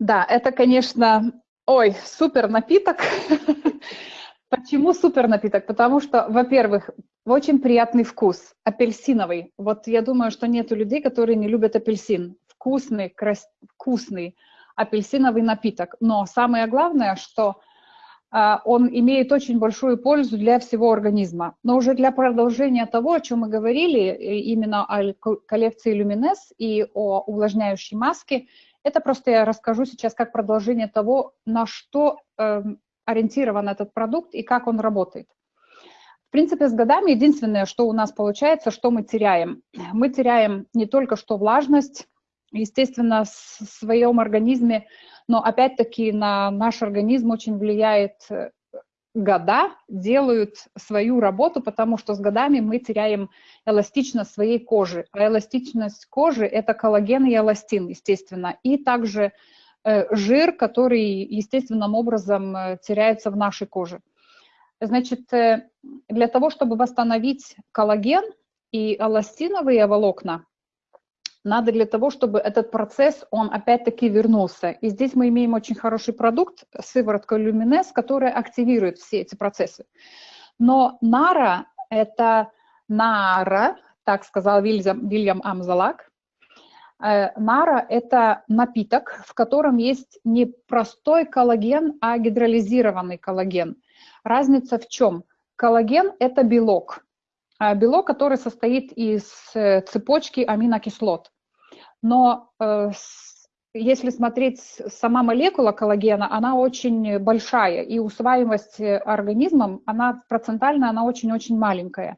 Да, это, конечно, ой, супер напиток. Почему супер напиток? Потому что, во-первых, очень приятный вкус, апельсиновый. Вот я думаю, что нету людей, которые не любят апельсин. Вкусный, крас... вкусный апельсиновый напиток. Но самое главное, что э, он имеет очень большую пользу для всего организма. Но уже для продолжения того, о чем мы говорили, э, именно о коллекции Люминес и о увлажняющей маске, это просто я расскажу сейчас как продолжение того, на что э, ориентирован этот продукт и как он работает. В принципе, с годами единственное, что у нас получается, что мы теряем. Мы теряем не только что влажность, естественно, в своем организме, но опять-таки на наш организм очень влияет э, года, делают свою работу, потому что с годами мы теряем эластичность своей кожи. А эластичность кожи – это коллаген и эластин, естественно, и также Э, жир, который естественным образом э, теряется в нашей коже. Значит, э, для того, чтобы восстановить коллаген и эластиновые волокна, надо для того, чтобы этот процесс, он опять-таки вернулся. И здесь мы имеем очень хороший продукт, сыворотка Люминес, которая активирует все эти процессы. Но нара – это нара, так сказал Вильям, Вильям Амзалак, Э, нара – это напиток, в котором есть не простой коллаген, а гидролизированный коллаген. Разница в чем? Коллаген – это белок. А белок, который состоит из э, цепочки аминокислот. Но э, если смотреть сама молекула коллагена, она очень большая, и усваиваемость организмом, она процентально, она очень-очень маленькая.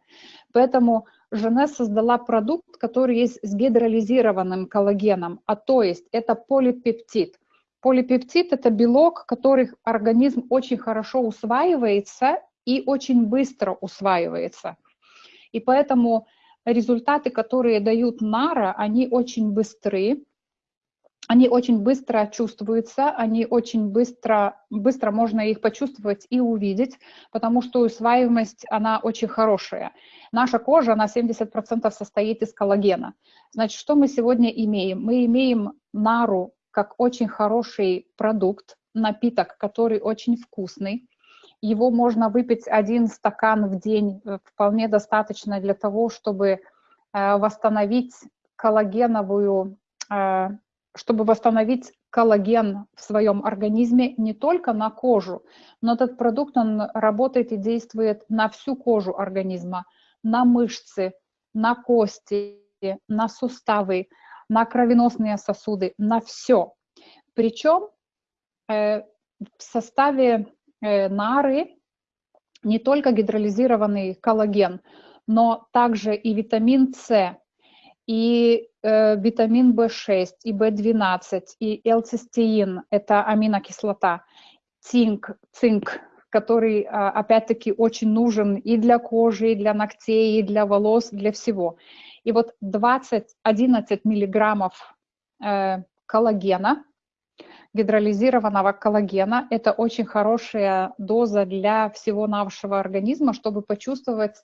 Поэтому Жене создала продукт, который есть с гидролизированным коллагеном, а то есть это полипептид. Полипептид – это белок, который организм очень хорошо усваивается и очень быстро усваивается. И поэтому результаты, которые дают НАРА, они очень быстрые, они очень быстро чувствуются, они очень быстро, быстро можно их почувствовать и увидеть, потому что усваиваемость, она очень хорошая. Наша кожа на 70% состоит из коллагена. Значит, что мы сегодня имеем? Мы имеем нару как очень хороший продукт, напиток, который очень вкусный. Его можно выпить один стакан в день, э, вполне достаточно для того, чтобы э, восстановить коллагеновую э, чтобы восстановить коллаген в своем организме не только на кожу, но этот продукт, он работает и действует на всю кожу организма, на мышцы, на кости, на суставы, на кровеносные сосуды, на все. Причем в составе нары не только гидролизированный коллаген, но также и витамин С, и э, витамин В6, и В12, и L-цистеин, это аминокислота, цинк, цинк, который, а, опять-таки, очень нужен и для кожи, и для ногтей, и для волос, для всего. И вот 20-11 миллиграммов э, коллагена, гидролизированного коллагена, это очень хорошая доза для всего нашего организма, чтобы почувствовать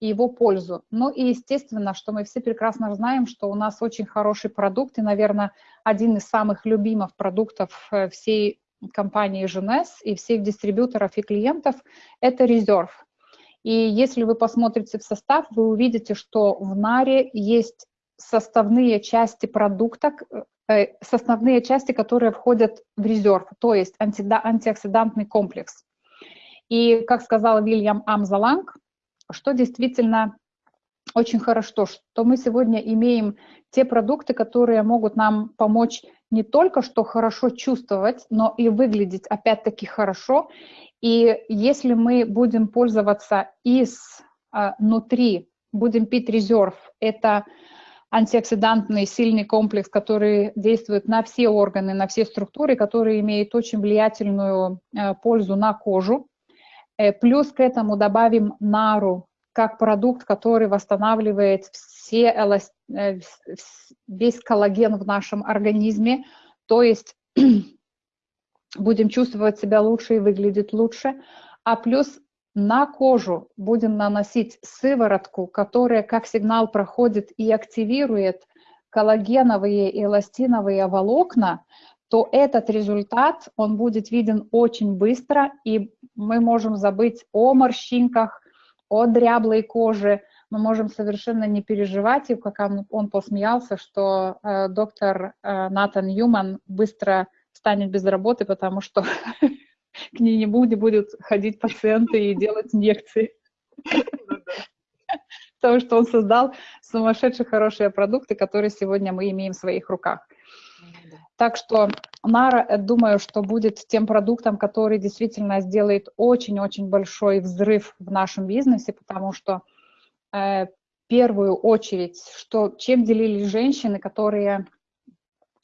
его пользу. Ну и естественно, что мы все прекрасно знаем, что у нас очень хороший продукт и, наверное, один из самых любимых продуктов э, всей компании Женес и всех дистрибьюторов и клиентов – это резерв. И если вы посмотрите в состав, вы увидите, что в наре есть составные части продукта, э, составные части, которые входят в резерв, то есть антиоксидантный комплекс. И, как сказал Вильям Амзаланг, что действительно очень хорошо, что мы сегодня имеем те продукты, которые могут нам помочь не только что хорошо чувствовать, но и выглядеть опять-таки хорошо. И если мы будем пользоваться изнутри, а, будем пить резерв, это антиоксидантный сильный комплекс, который действует на все органы, на все структуры, который имеет очень влиятельную э, пользу на кожу. Э, плюс к этому добавим нару, как продукт, который восстанавливает все э, весь коллаген в нашем организме, то есть будем чувствовать себя лучше и выглядеть лучше, а плюс на кожу будем наносить сыворотку, которая как сигнал проходит и активирует коллагеновые и эластиновые волокна, то этот результат, он будет виден очень быстро, и мы можем забыть о морщинках, о дряблой коже, мы можем совершенно не переживать, и как он, он посмеялся, что э, доктор э, Натан Юман быстро станет без работы, потому что к ней не будет, будут ходить пациенты и делать инъекции. Потому что он создал сумасшедшие хорошие продукты, которые сегодня мы имеем в своих руках. Так что Нара, э, думаю, что будет тем продуктом, который действительно сделает очень-очень большой взрыв в нашем бизнесе, потому что э, первую очередь, что, чем делились женщины, которые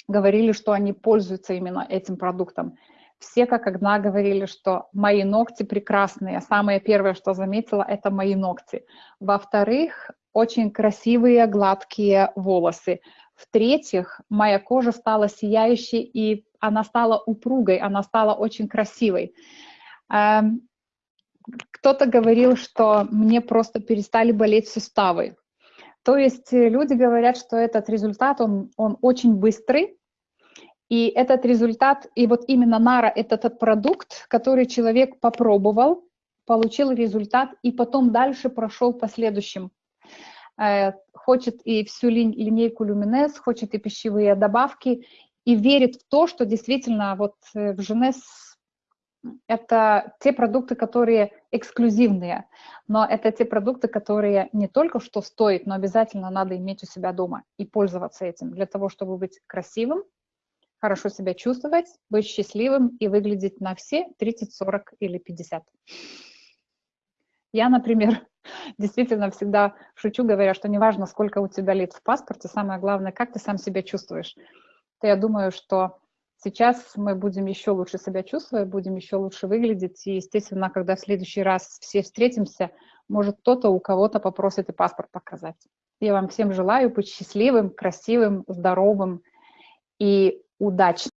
говорили, что они пользуются именно этим продуктом. Все как одна говорили, что мои ногти прекрасные. Самое первое, что заметила, это мои ногти. Во-вторых, очень красивые гладкие волосы. В-третьих, моя кожа стала сияющей, и она стала упругой, она стала очень красивой. Эм, кто-то говорил, что мне просто перестали болеть суставы. То есть э, люди говорят, что этот результат, он, он очень быстрый, и этот результат, и вот именно Нара – это тот продукт, который человек попробовал, получил результат, и потом дальше прошел по следующим. Э, хочет и всю линейку Люминес, хочет и пищевые добавки, и верит в то, что действительно вот э, в Женес это те продукты, которые эксклюзивные, но это те продукты, которые не только что стоят, но обязательно надо иметь у себя дома и пользоваться этим для того, чтобы быть красивым, хорошо себя чувствовать, быть счастливым и выглядеть на все 30, 40 или 50. Я, например, действительно всегда шучу, говоря, что неважно, сколько у тебя лет в паспорте, самое главное, как ты сам себя чувствуешь. То я думаю, что сейчас мы будем еще лучше себя чувствовать, будем еще лучше выглядеть, и, естественно, когда в следующий раз все встретимся, может, кто-то у кого-то попросит и паспорт показать. Я вам всем желаю быть счастливым, красивым, здоровым и удачным.